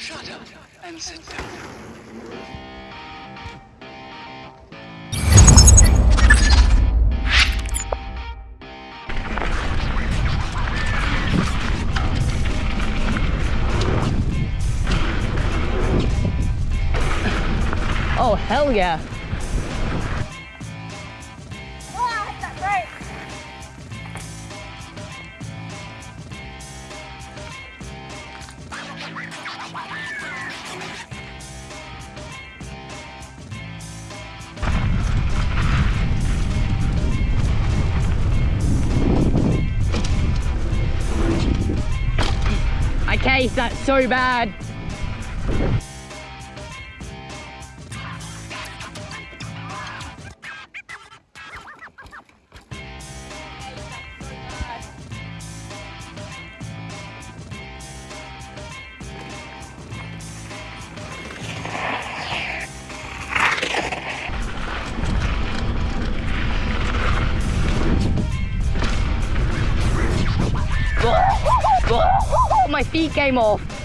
Shut up and sit down. Oh, hell yeah. I cased that so bad. My feet came off.